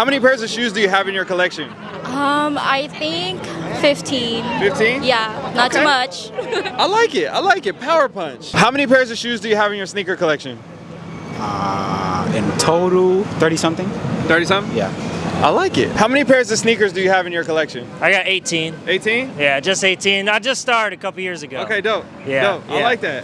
How many pairs of shoes do you have in your collection? Um, I think 15. 15? Yeah, not Okay. too much. I like it. I like it. Power punch. How many pairs of shoes do you have in your sneaker collection? Uh, in total, 30 something? 30 something? Yeah. I like it. How many pairs of sneakers do you have in your collection? I got 18. 18? Yeah, just 18. I just started a couple years ago. Okay, dope. Yeah, Dope. I like that.